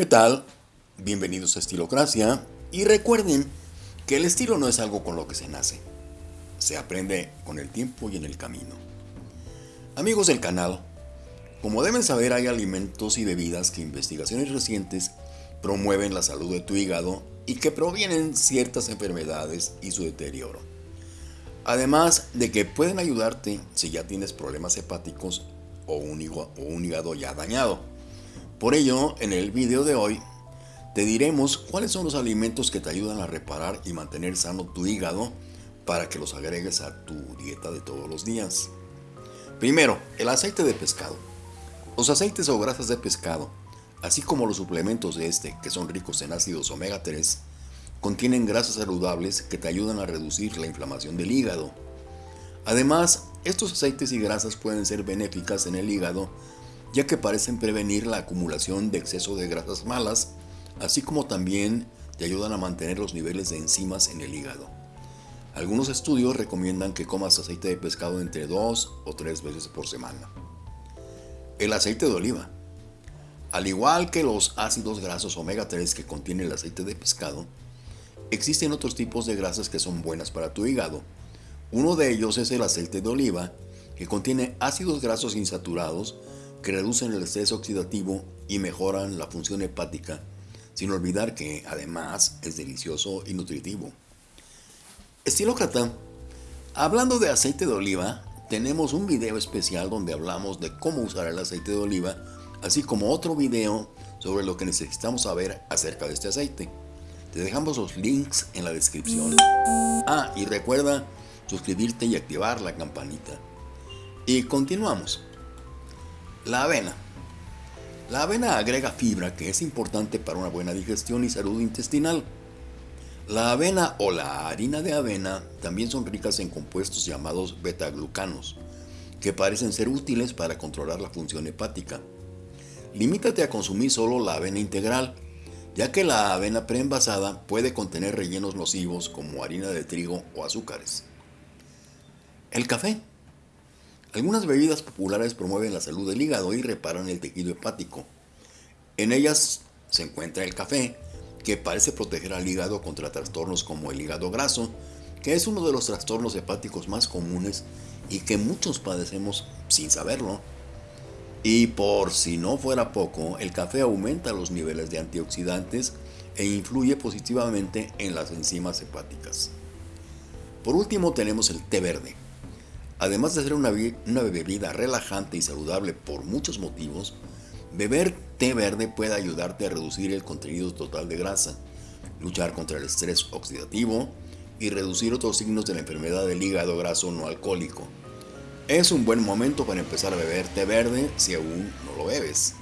¿Qué tal? Bienvenidos a Estilocracia y recuerden que el estilo no es algo con lo que se nace, se aprende con el tiempo y en el camino. Amigos del canal, como deben saber hay alimentos y bebidas que investigaciones recientes promueven la salud de tu hígado y que provienen ciertas enfermedades y su deterioro. Además de que pueden ayudarte si ya tienes problemas hepáticos o un hígado ya dañado. Por ello, en el video de hoy, te diremos cuáles son los alimentos que te ayudan a reparar y mantener sano tu hígado para que los agregues a tu dieta de todos los días. Primero, el aceite de pescado. Los aceites o grasas de pescado, así como los suplementos de este, que son ricos en ácidos omega 3, contienen grasas saludables que te ayudan a reducir la inflamación del hígado. Además, estos aceites y grasas pueden ser benéficas en el hígado ya que parecen prevenir la acumulación de exceso de grasas malas, así como también te ayudan a mantener los niveles de enzimas en el hígado. Algunos estudios recomiendan que comas aceite de pescado entre dos o tres veces por semana. El aceite de oliva. Al igual que los ácidos grasos omega 3 que contiene el aceite de pescado, existen otros tipos de grasas que son buenas para tu hígado. Uno de ellos es el aceite de oliva, que contiene ácidos grasos insaturados que reducen el estrés oxidativo y mejoran la función hepática, sin olvidar que además es delicioso y nutritivo. Estilócrata, hablando de aceite de oliva, tenemos un video especial donde hablamos de cómo usar el aceite de oliva, así como otro video sobre lo que necesitamos saber acerca de este aceite. Te dejamos los links en la descripción. Ah, y recuerda suscribirte y activar la campanita. Y continuamos. La avena. La avena agrega fibra que es importante para una buena digestión y salud intestinal. La avena o la harina de avena también son ricas en compuestos llamados betaglucanos, que parecen ser útiles para controlar la función hepática. Limítate a consumir solo la avena integral, ya que la avena preenvasada puede contener rellenos nocivos como harina de trigo o azúcares. El café. Algunas bebidas populares promueven la salud del hígado y reparan el tejido hepático. En ellas se encuentra el café, que parece proteger al hígado contra trastornos como el hígado graso, que es uno de los trastornos hepáticos más comunes y que muchos padecemos sin saberlo. Y por si no fuera poco, el café aumenta los niveles de antioxidantes e influye positivamente en las enzimas hepáticas. Por último tenemos el té verde. Además de ser una, bebida relajante y saludable por muchos motivos, beber té verde puede ayudarte a reducir el contenido total de grasa, luchar contra el estrés oxidativo y reducir otros signos de la enfermedad del hígado graso no alcohólico. Es un buen momento para empezar a beber té verde si aún no lo bebes.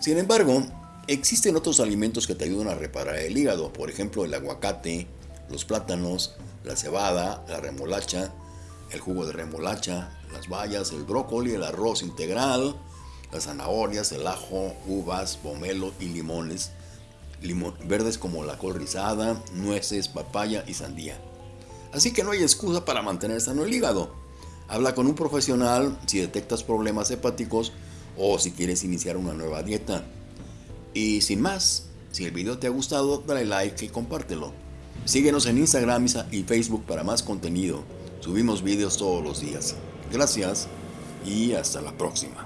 Sin embargo, existen otros alimentos que te ayudan a reparar el hígado, por ejemplo el aguacate, los plátanos, la cebada, la remolacha, el jugo de remolacha, las bayas, el brócoli, el arroz integral, las zanahorias, el ajo, uvas, pomelo y limones, verdes como la col rizada, nueces, papaya y sandía. Así que no hay excusa para mantener sano el hígado. Habla con un profesional si detectas problemas hepáticos o si quieres iniciar una nueva dieta. Y sin más, si el video te ha gustado, dale like y compártelo. Síguenos en Instagram y Facebook para más contenido. Subimos vídeos todos los días. Gracias y hasta la próxima.